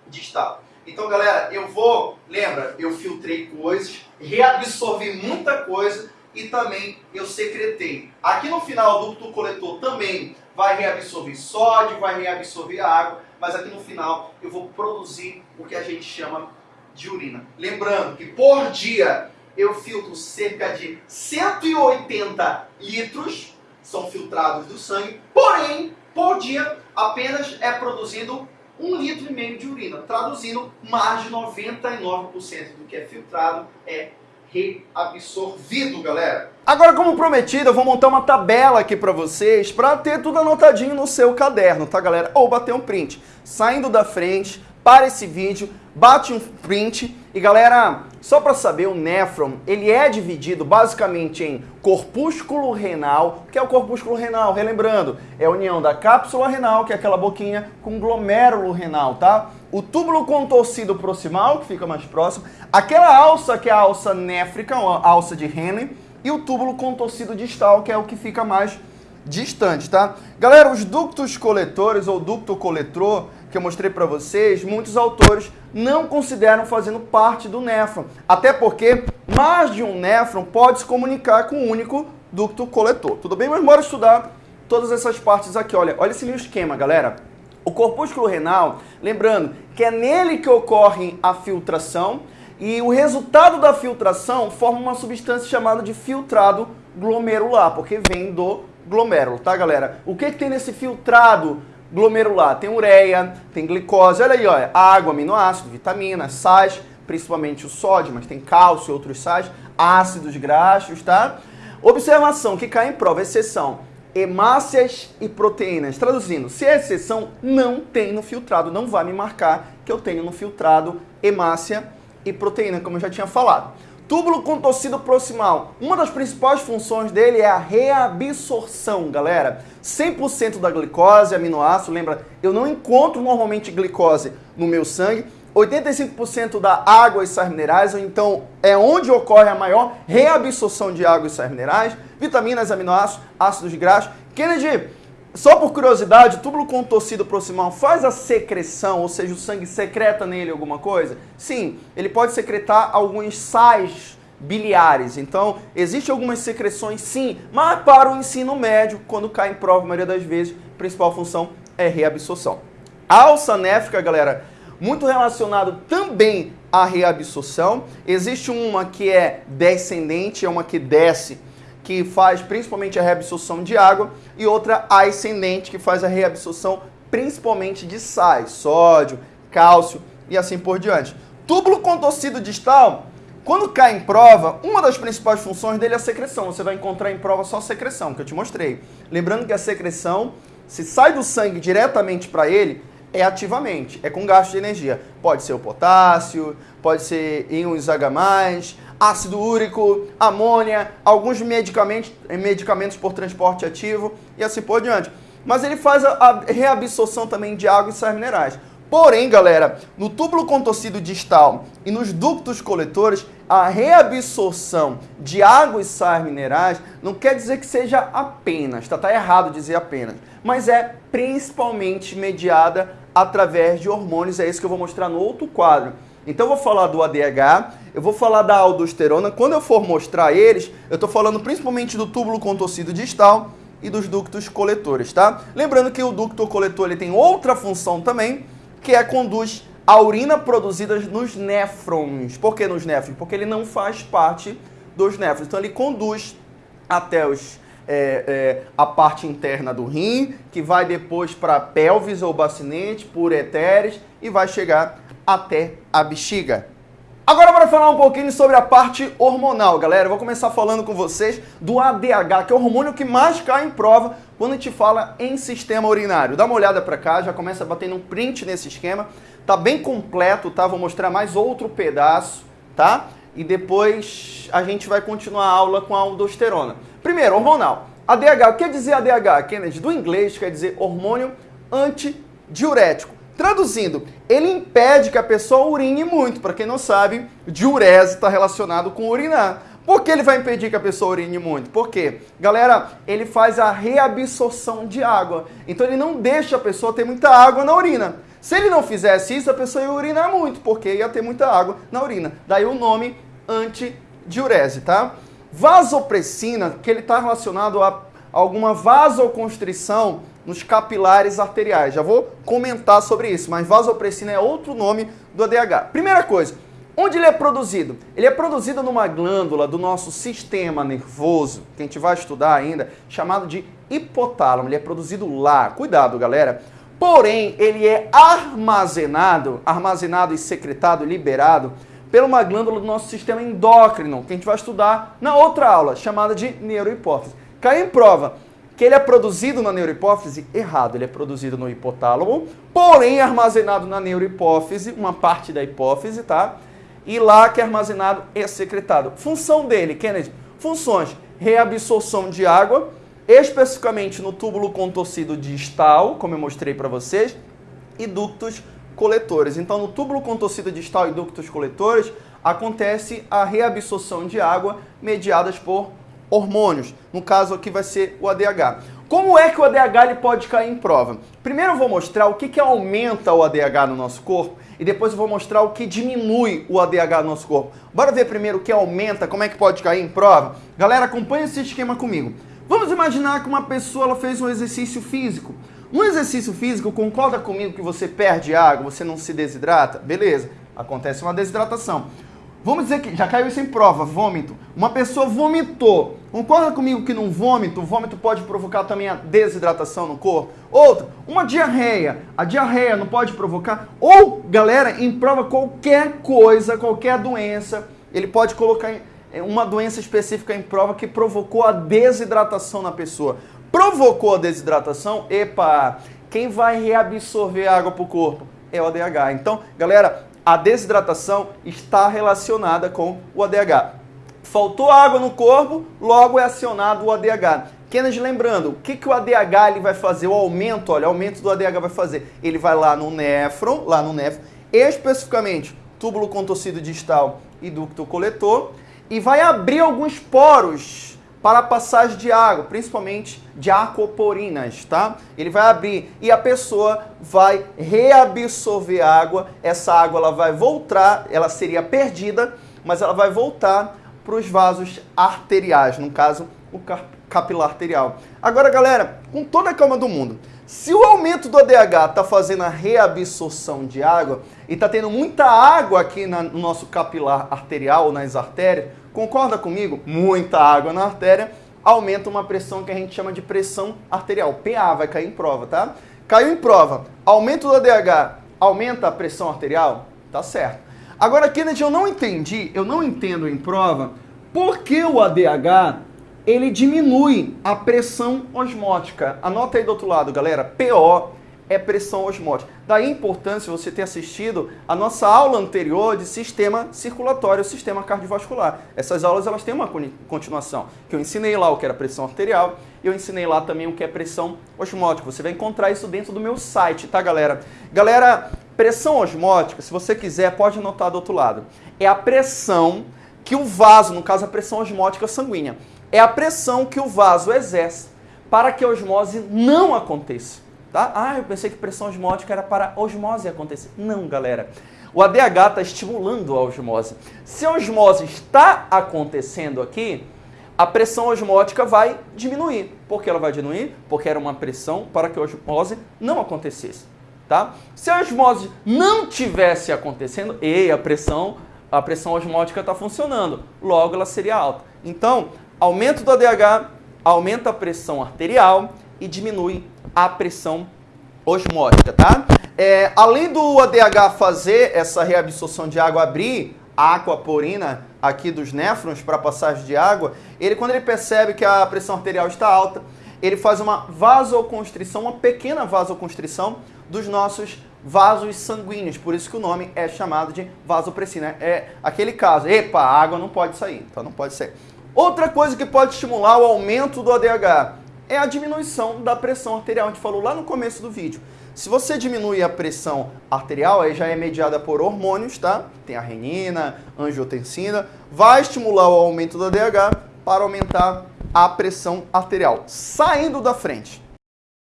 distal. Então, galera, eu vou, lembra, eu filtrei coisas, reabsorvi muita coisa e também eu secretei. Aqui no final, o ducto coletor também vai reabsorver sódio, vai reabsorver água, mas aqui no final eu vou produzir o que a gente chama de urina. Lembrando que por dia eu filtro cerca de 180 litros, são filtrados do sangue, porém, por dia apenas é produzido um litro e meio de urina. Traduzindo, mais de 99% do que é filtrado é reabsorvido, galera. Agora, como prometido, eu vou montar uma tabela aqui para vocês para ter tudo anotadinho no seu caderno, tá, galera? Ou bater um print. Saindo da frente, para esse vídeo, bate um print e galera, só para saber, o néfron, ele é dividido basicamente em corpúsculo renal, que é o corpúsculo renal, relembrando, é a união da cápsula renal, que é aquela boquinha, com glomérulo renal, tá? O túbulo contorcido proximal, que fica mais próximo, aquela alça que é a alça néfrica, a alça de Henle, e o túbulo contorcido distal, que é o que fica mais distante, tá? Galera, os ductos coletores ou ducto coletor que eu mostrei para vocês, muitos autores não consideram fazendo parte do néfron. Até porque mais de um néfron pode se comunicar com um único ducto coletor. Tudo bem? Mas bora estudar todas essas partes aqui. Olha, olha esse meu esquema, galera. O corpúsculo renal, lembrando que é nele que ocorre a filtração e o resultado da filtração forma uma substância chamada de filtrado glomerular, porque vem do glomérulo, tá, galera? O que, que tem nesse filtrado glomerular tem ureia, tem glicose, olha aí, olha, água, aminoácido, vitaminas, sais, principalmente o sódio, mas tem cálcio e outros sais, ácidos graxos, tá? Observação que cai em prova, exceção, hemácias e proteínas. Traduzindo, se é exceção, não tem no filtrado, não vai me marcar que eu tenho no filtrado hemácia e proteína, como eu já tinha falado. Túbulo contorcido proximal. Uma das principais funções dele é a reabsorção, galera. 100% da glicose, aminoácido, lembra, eu não encontro normalmente glicose no meu sangue. 85% da água e sais minerais, então é onde ocorre a maior reabsorção de água e sais minerais, vitaminas, aminoácidos, ácidos graxos. Kennedy, só por curiosidade, o túbulo contorcido proximal faz a secreção, ou seja, o sangue secreta nele alguma coisa? Sim, ele pode secretar alguns sais biliares. Então, existem algumas secreções sim, mas para o ensino médio, quando cai em prova, a maioria das vezes, a principal função é reabsorção. Alça néfica, galera, muito relacionado também à reabsorção. Existe uma que é descendente, é uma que desce que faz principalmente a reabsorção de água, e outra ascendente, que faz a reabsorção principalmente de sais, sódio, cálcio e assim por diante. Túbulo contorcido distal, quando cai em prova, uma das principais funções dele é a secreção. Você vai encontrar em prova só a secreção, que eu te mostrei. Lembrando que a secreção, se sai do sangue diretamente para ele, é ativamente, é com gasto de energia. Pode ser o potássio, pode ser íons H+, ácido úrico, amônia, alguns medicamentos, medicamentos por transporte ativo e assim por diante. Mas ele faz a, reabsorção também de água e sais minerais. Porém, galera, no túbulo contorcido distal e nos ductos coletores, a reabsorção de água e sais minerais não quer dizer que seja apenas, tá, tá errado dizer apenas, mas é principalmente mediada através de hormônios, é isso que eu vou mostrar no outro quadro. Então eu vou falar do ADH, eu vou falar da aldosterona. Quando eu for mostrar eles, eu estou falando principalmente do túbulo contorcido distal e dos ductos coletores, tá? Lembrando que o ducto coletor ele tem outra função também, que é conduz a urina produzida nos néfrons. Por que nos néfrons? Porque ele não faz parte dos néfrons. Então ele conduz até os, é, é, a parte interna do rim, que vai depois para pelvis ou bacinete, por etéres, e vai chegar até a bexiga. Agora para falar um pouquinho sobre a parte hormonal, galera. Eu vou começar falando com vocês do ADH, que é o hormônio que mais cai em prova quando a gente fala em sistema urinário. Dá uma olhada para cá, já começa batendo um print nesse esquema. Tá bem completo, tá? Vou mostrar mais outro pedaço, tá? E depois a gente vai continuar a aula com a aldosterona. Primeiro, hormonal. ADH, o que quer dizer ADH, Kennedy? Do inglês quer dizer hormônio antidiurético. Traduzindo, ele impede que a pessoa urine muito. Para quem não sabe, diurese está relacionado com urinar. Por que ele vai impedir que a pessoa urine muito? Por quê? Galera, ele faz a reabsorção de água. Então ele não deixa a pessoa ter muita água na urina. Se ele não fizesse isso, a pessoa ia urinar muito, porque ia ter muita água na urina. Daí o nome antidiurese, tá? Vasopressina, que ele está relacionado a alguma vasoconstrição nos capilares arteriais. Já vou comentar sobre isso, mas vasopressina é outro nome do ADH. Primeira coisa, onde ele é produzido? Ele é produzido numa glândula do nosso sistema nervoso, que a gente vai estudar ainda, chamado de hipotálamo. Ele é produzido lá. Cuidado, galera. Porém, ele é armazenado, armazenado e secretado, liberado pela uma glândula do nosso sistema endócrino, que a gente vai estudar na outra aula, chamada de neurohipófise. Caiu em prova que ele é produzido na neurohipófise? Errado, ele é produzido no hipotálamo, porém armazenado na neurohipófise, uma parte da hipófise, tá? E lá que é armazenado e secretado. Função dele, Kennedy, funções, reabsorção de água, especificamente no túbulo contorcido distal, como eu mostrei para vocês, e ductos coletores. Então, no túbulo contorcido distal e ductos coletores, acontece a reabsorção de água mediadas por hormônios. No caso aqui vai ser o ADH. Como é que o ADH ele pode cair em prova? Primeiro eu vou mostrar o que, que aumenta o ADH no nosso corpo e depois eu vou mostrar o que diminui o ADH no nosso corpo. Bora ver primeiro o que aumenta, como é que pode cair em prova? Galera, acompanha esse esquema comigo. Vamos imaginar que uma pessoa ela fez um exercício físico. Um exercício físico, concorda comigo que você perde água, você não se desidrata? Beleza, acontece uma desidratação. Vamos dizer que já caiu isso em prova, vômito. Uma pessoa vomitou. Concorda comigo que num vômito, o vômito pode provocar também a desidratação no corpo? Outra, uma diarreia. A diarreia não pode provocar? Ou, galera, em prova qualquer coisa, qualquer doença, ele pode colocar é, uma doença específica em prova que provocou a desidratação na pessoa. Provocou a desidratação, epa, quem vai reabsorver água para o corpo? É o ADH. Então, galera, a desidratação está relacionada com o ADH. Faltou água no corpo, logo é acionado o ADH. Kennedy, lembrando, o que, que o ADH ele vai fazer? O aumento, olha, o aumento do ADH vai fazer. Ele vai lá no néfron, lá no néfron, especificamente túbulo contorcido distal e ducto coletor, e vai abrir alguns poros para a passagem de água, principalmente de aquaporinas, tá? Ele vai abrir e a pessoa vai reabsorver água. Essa água ela vai voltar, ela seria perdida, mas ela vai voltar para os vasos arteriais, no caso, o capilar arterial. Agora, galera, com toda a calma do mundo, se o aumento do ADH está fazendo a reabsorção de água e está tendo muita água aqui no nosso capilar arterial, nas artérias, Concorda comigo? Muita água na artéria aumenta uma pressão que a gente chama de pressão arterial. PA vai cair em prova, tá? Caiu em prova. Aumento do ADH aumenta a pressão arterial? Tá certo. Agora, Kennedy, eu não entendi, eu não entendo em prova por que o ADH ele diminui a pressão osmótica. Anota aí do outro lado, galera. PO é pressão osmótica. Daí a importância você ter assistido a nossa aula anterior de sistema circulatório, sistema cardiovascular. Essas aulas elas têm uma continuação, que eu ensinei lá o que era pressão arterial eu ensinei lá também o que é pressão osmótica. Você vai encontrar isso dentro do meu site, tá, galera? Galera, pressão osmótica, se você quiser, pode anotar do outro lado. É a pressão que o vaso, no caso a pressão osmótica sanguínea, é a pressão que o vaso exerce para que a osmose não aconteça. Tá? Ah, eu pensei que pressão osmótica era para osmose acontecer. Não, galera. O ADH está estimulando a osmose. Se a osmose está acontecendo aqui, a pressão osmótica vai diminuir. Por que ela vai diminuir? Porque era uma pressão para que a osmose não acontecesse. Tá? Se a osmose não tivesse acontecendo, e a pressão, a pressão osmótica está funcionando, logo ela seria alta. Então, aumento do ADH aumenta a pressão arterial e diminui a pressão osmótica, tá? É, além do ADH fazer essa reabsorção de água, abrir a aquaporina aqui dos néfrons para passagem de água, ele quando ele percebe que a pressão arterial está alta, ele faz uma vasoconstrição, uma pequena vasoconstrição dos nossos vasos sanguíneos, por isso que o nome é chamado de vasopressina. É aquele caso, epa, a água não pode sair, então não pode ser. Outra coisa que pode estimular o aumento do ADH é a diminuição da pressão arterial. A gente falou lá no começo do vídeo. Se você diminui a pressão arterial, aí já é mediada por hormônios, tá? Tem a renina, angiotensina, vai estimular o aumento da DH para aumentar a pressão arterial. Saindo da frente.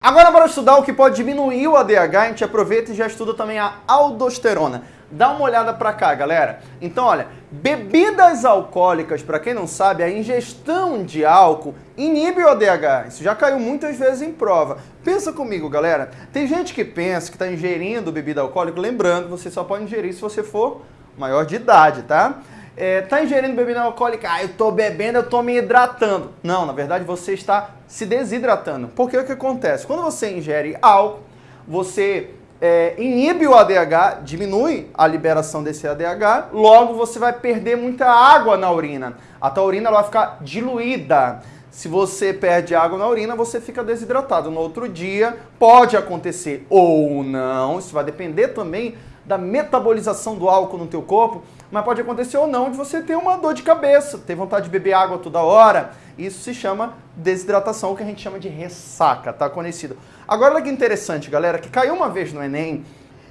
Agora, para estudar o que pode diminuir o ADH, a gente aproveita e já estuda também a aldosterona. Dá uma olhada para cá, galera. Então, olha, bebidas alcoólicas, para quem não sabe, a ingestão de álcool inibe o ADH. Isso já caiu muitas vezes em prova. Pensa comigo, galera. Tem gente que pensa que está ingerindo bebida alcoólica, lembrando, você só pode ingerir se você for maior de idade, tá? É, tá ingerindo bebida alcoólica, ah, eu tô bebendo, eu tô me hidratando. Não, na verdade você está se desidratando. Porque o que acontece? Quando você ingere álcool, você é, inibe o ADH, diminui a liberação desse ADH, logo você vai perder muita água na urina. A tua urina vai ficar diluída. Se você perde água na urina, você fica desidratado. No outro dia, pode acontecer ou não, isso vai depender também da metabolização do álcool no teu corpo, mas pode acontecer ou não de você ter uma dor de cabeça, ter vontade de beber água toda hora. Isso se chama desidratação, que a gente chama de ressaca, tá conhecido. Agora olha que interessante, galera, que caiu uma vez no Enem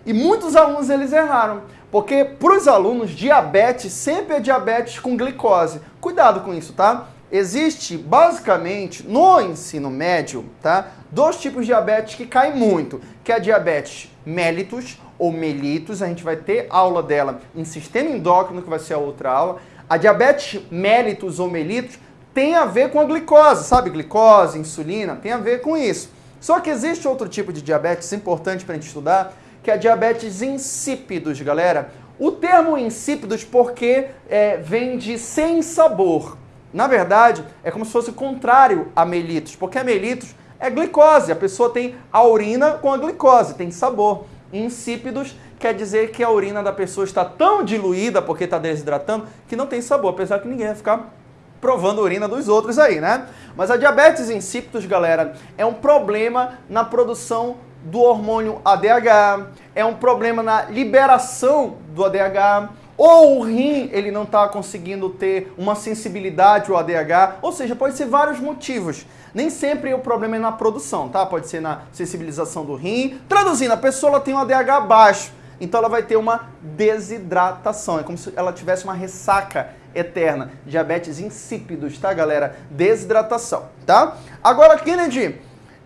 e muitos alunos eles erraram. Porque para os alunos, diabetes sempre é diabetes com glicose. Cuidado com isso, tá? Existe basicamente no ensino médio, tá? Dois tipos de diabetes que caem muito, que é a diabetes mellitus ou mellitus, a gente vai ter aula dela em sistema endócrino, que vai ser a outra aula. A diabetes mellitus ou mellitus tem a ver com a glicose, sabe? Glicose, insulina, tem a ver com isso. Só que existe outro tipo de diabetes importante para a gente estudar, que é a diabetes insípidos, galera. O termo insípidos porque é, vem de sem sabor. Na verdade, é como se fosse o contrário a mellitus, porque a mellitus é glicose, a pessoa tem a urina com a glicose, tem sabor. Insípidos quer dizer que a urina da pessoa está tão diluída porque está desidratando que não tem sabor, apesar que ninguém vai ficar provando a urina dos outros aí, né? Mas a diabetes insípidos, galera, é um problema na produção do hormônio ADH, é um problema na liberação do ADH, ou o rim ele não está conseguindo ter uma sensibilidade ao ADH, ou seja, pode ser vários motivos. Nem sempre o problema é na produção, tá? Pode ser na sensibilização do rim. Traduzindo, a pessoa tem um ADH baixo, então ela vai ter uma desidratação. É como se ela tivesse uma ressaca eterna. Diabetes insípidos, tá, galera? Desidratação, tá? Agora, Kennedy,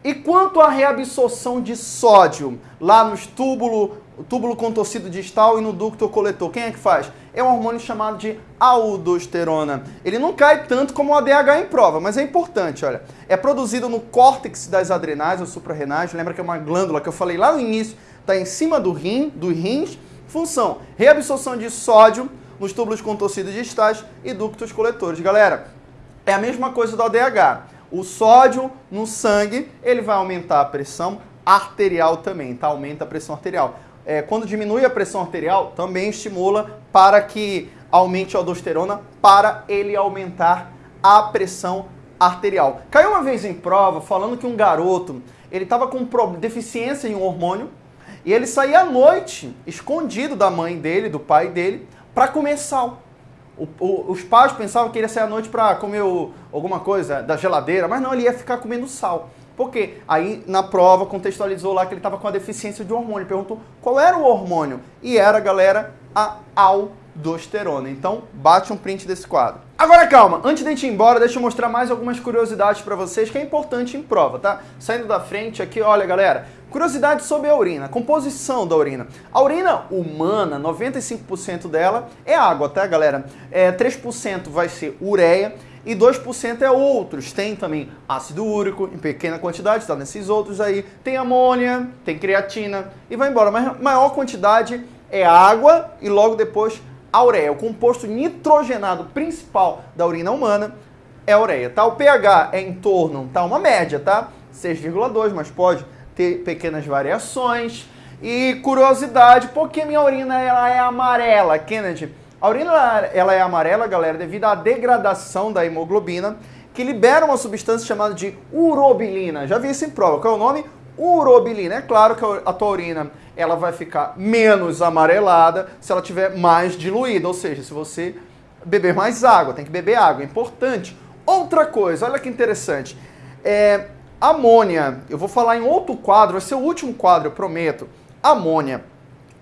e quanto à reabsorção de sódio lá nos túbulos, túbulo contorcido distal e no ducto coletor, quem é que faz? É um hormônio chamado de aldosterona. Ele não cai tanto como o ADH em prova, mas é importante, olha. É produzido no córtex das adrenais ou suprarrenais, lembra que é uma glândula que eu falei lá no início, está em cima do rim, dos rins. Função: reabsorção de sódio nos túbulos contorcidos distais e ductos coletores. Galera, é a mesma coisa do ADH. O sódio no sangue, ele vai aumentar a pressão arterial também, tá? Aumenta a pressão arterial. É, quando diminui a pressão arterial, também estimula para que aumente a aldosterona, para ele aumentar a pressão arterial. Caiu uma vez em prova falando que um garoto, ele estava com deficiência em um hormônio, e ele saía à noite, escondido da mãe dele, do pai dele, para comer sal. O, o, os pais pensavam que ele ia sair à noite para comer o, alguma coisa da geladeira, mas não, ele ia ficar comendo sal. Por quê? Aí na prova contextualizou lá que ele estava com a deficiência de hormônio. Perguntou qual era o hormônio. E era, galera, a aldosterona. Então, bate um print desse quadro. Agora calma, antes de a gente ir embora, deixa eu mostrar mais algumas curiosidades para vocês que é importante em prova, tá? Saindo da frente aqui, olha galera, Curiosidade sobre a urina, composição da urina. A urina humana, 95% dela é água, tá, galera? É, 3% vai ser ureia e 2% é outros. Tem também ácido úrico em pequena quantidade, tá nesses outros aí. Tem amônia, tem creatina e vai embora. Mas maior quantidade é água e logo depois a ureia. O composto nitrogenado principal da urina humana é a ureia, tá? O pH é em torno, tá? Uma média, tá? 6,2, mas pode ter pequenas variações. E curiosidade, por que minha urina ela é amarela, Kennedy? A urina ela é amarela, galera, devido à degradação da hemoglobina, que libera uma substância chamada de urobilina. Já vi isso em prova. Qual é o nome? Urobilina. É claro que a tua urina ela vai ficar menos amarelada se ela tiver mais diluída, ou seja, se você beber mais água, tem que beber água, é importante. Outra coisa, olha que interessante. É, Amônia, eu vou falar em outro quadro, vai ser o último quadro, eu prometo. Amônia.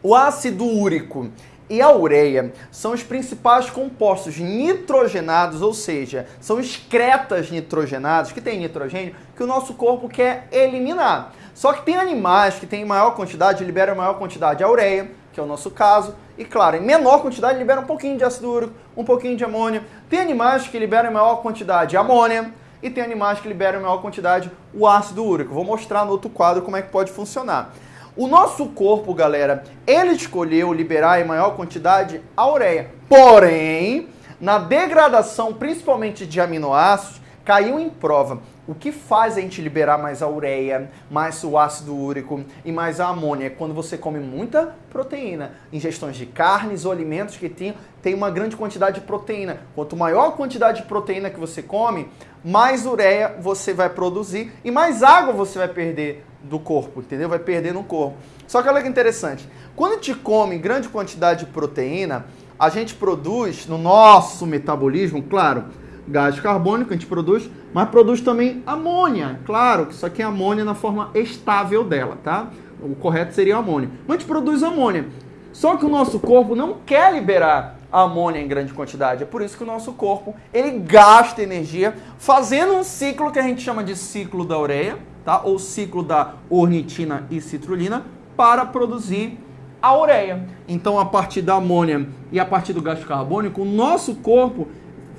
O ácido úrico, e a ureia são os principais compostos nitrogenados, ou seja, são excretas nitrogenadas, que tem nitrogênio, que o nosso corpo quer eliminar. Só que tem animais que têm maior quantidade, liberam maior quantidade de ureia, que é o nosso caso, e claro, em menor quantidade libera um pouquinho de ácido úrico, um pouquinho de amônia. Tem animais que liberam maior quantidade de amônia, e tem animais que liberam maior quantidade o ácido úrico. Vou mostrar no outro quadro como é que pode funcionar. O nosso corpo, galera, ele escolheu liberar em maior quantidade a ureia. Porém, na degradação, principalmente de aminoácidos, caiu em prova. O que faz a gente liberar mais a ureia, mais o ácido úrico e mais a amônia? É quando você come muita proteína. Ingestões de carnes ou alimentos que tem, tem uma grande quantidade de proteína. Quanto maior a quantidade de proteína que você come, mais ureia você vai produzir e mais água você vai perder do corpo, entendeu? Vai perder no corpo. Só que olha que interessante, quando a gente come grande quantidade de proteína, a gente produz no nosso metabolismo, claro, gás carbônico a gente produz, mas produz também amônia. Claro que isso aqui é amônia na forma estável dela, tá? O correto seria amônia. Mas a gente produz amônia. Só que o nosso corpo não quer liberar amônia em grande quantidade. É por isso que o nosso corpo ele gasta energia fazendo um ciclo que a gente chama de ciclo da ureia, tá? ou ciclo da ornitina e citrulina, para produzir a ureia. Então, a partir da amônia e a partir do gás carbônico, o nosso corpo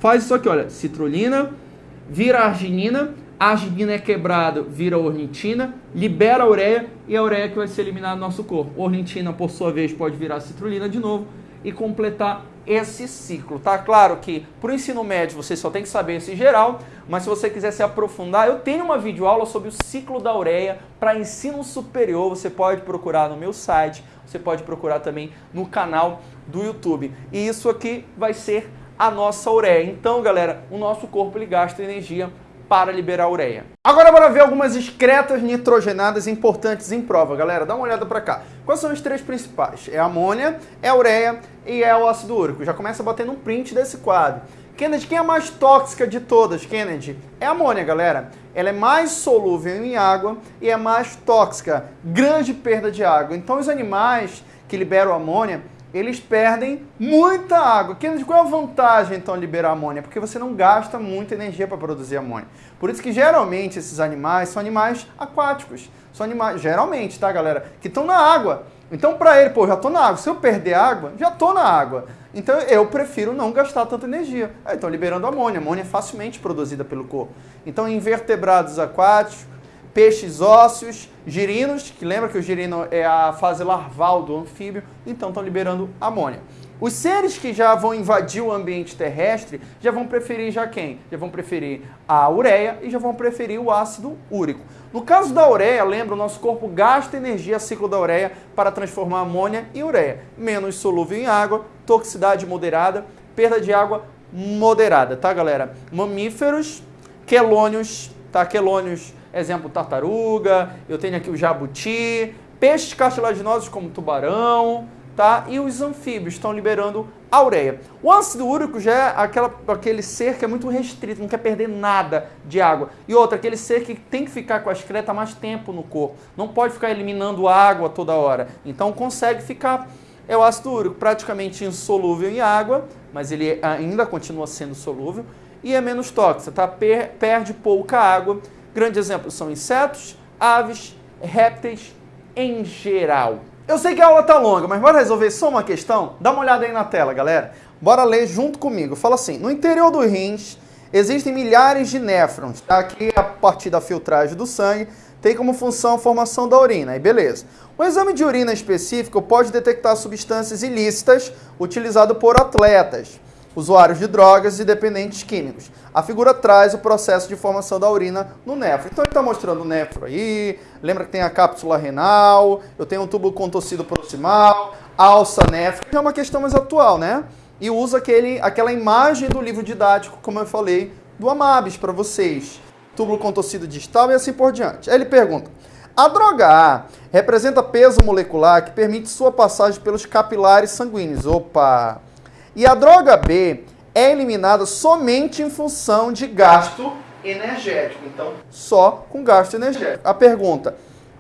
faz isso aqui, olha, citrulina, vira arginina, a arginina é quebrada, vira ornitina, libera a ureia e a ureia que vai ser eliminada do nosso corpo. Ornitina, por sua vez, pode virar citrulina de novo e completar esse ciclo, tá? Claro que para o ensino médio você só tem que saber esse geral, mas se você quiser se aprofundar, eu tenho uma videoaula sobre o ciclo da ureia para ensino superior, você pode procurar no meu site, você pode procurar também no canal do YouTube. E isso aqui vai ser a nossa ureia. Então, galera, o nosso corpo ele gasta energia para liberar ureia. Agora bora ver algumas excretas nitrogenadas importantes em prova, galera. Dá uma olhada para cá. Quais são os três principais? É a amônia, é a ureia e é o ácido úrico. Já começa batendo um print desse quadro. Kennedy, quem é a mais tóxica de todas, Kennedy? É a amônia, galera. Ela é mais solúvel em água e é mais tóxica. Grande perda de água. Então os animais que liberam amônia, eles perdem muita água. Qual é a vantagem, então, liberar amônia? Porque você não gasta muita energia para produzir amônia. Por isso que, geralmente, esses animais são animais aquáticos. São animais, geralmente, tá, galera? Que estão na água. Então, para ele, pô, já estou na água. Se eu perder água, já estou na água. Então, eu prefiro não gastar tanta energia. Então, liberando amônia. Amônia é facilmente produzida pelo corpo. Então, invertebrados aquáticos, peixes ósseos, girinos, que lembra que o girino é a fase larval do anfíbio, então estão liberando amônia. Os seres que já vão invadir o ambiente terrestre já vão preferir já quem? Já vão preferir a ureia e já vão preferir o ácido úrico. No caso da ureia, lembra, o nosso corpo gasta energia ciclo da ureia para transformar amônia em ureia. Menos solúvel em água, toxicidade moderada, perda de água moderada, tá galera? Mamíferos, quelônios, tá? Quelônios exemplo tartaruga, eu tenho aqui o jabuti, peixes cartilaginosos como tubarão, tá? E os anfíbios estão liberando a ureia. O ácido úrico já é aquela, aquele ser que é muito restrito, não quer perder nada de água. E outra, aquele ser que tem que ficar com a excreta mais tempo no corpo. Não pode ficar eliminando água toda hora. Então consegue ficar. É o ácido úrico, praticamente insolúvel em água, mas ele ainda continua sendo solúvel e é menos tóxico, tá? Per perde pouca água Grandes exemplos são insetos, aves, répteis em geral. Eu sei que a aula tá longa, mas bora resolver só uma questão? Dá uma olhada aí na tela, galera. Bora ler junto comigo. Fala assim, no interior dos rins existem milhares de néfrons. Tá? Aqui, a partir da filtragem do sangue, tem como função a formação da urina. Aí beleza. O exame de urina específico pode detectar substâncias ilícitas utilizadas por atletas usuários de drogas e dependentes químicos. A figura traz o processo de formação da urina no néfro. Então ele está mostrando o néfro aí, lembra que tem a cápsula renal, eu tenho um tubo contorcido proximal, alça que é uma questão mais atual, né? E usa aquele, aquela imagem do livro didático, como eu falei, do Amabis para vocês. Túbulo contorcido distal e assim por diante. Aí ele pergunta, a droga A representa peso molecular que permite sua passagem pelos capilares sanguíneos. Opa! E a droga B é eliminada somente em função de gasto energético. Então, só com gasto energético. A pergunta: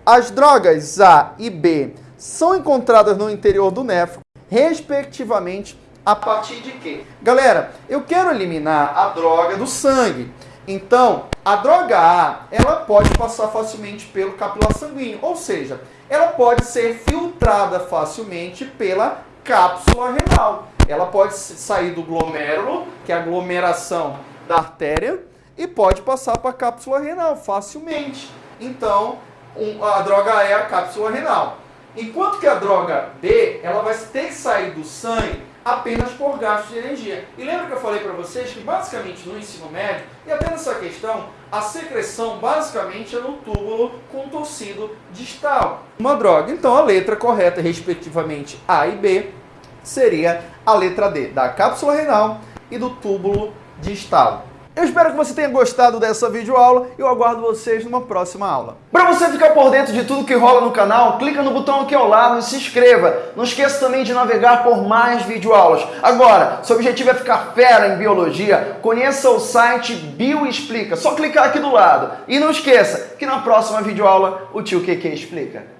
as drogas A e B são encontradas no interior do néfro, respectivamente, a partir de quê? Galera, eu quero eliminar a droga do sangue. Então, a droga A, ela pode passar facilmente pelo capilar sanguíneo, ou seja, ela pode ser filtrada facilmente pela cápsula renal. Ela pode sair do glomérulo, que é a aglomeração da artéria, e pode passar para a cápsula renal facilmente. Então, a droga A é a cápsula renal. Enquanto que a droga B, ela vai ter que sair do sangue apenas por gasto de energia. E lembra que eu falei para vocês que basicamente no ensino médio, e até nessa questão, a secreção basicamente é no túbulo contorcido distal. Uma droga. Então a letra correta, respectivamente A e B, seria a letra D, da cápsula renal e do túbulo distal. Eu espero que você tenha gostado dessa videoaula e eu aguardo vocês numa próxima aula. Para você ficar por dentro de tudo que rola no canal, clica no botão aqui ao lado e se inscreva. Não esqueça também de navegar por mais videoaulas. Agora, seu objetivo é ficar fera em biologia, conheça o site Bioexplica. Só clicar aqui do lado. E não esqueça que na próxima videoaula o tio QQ explica.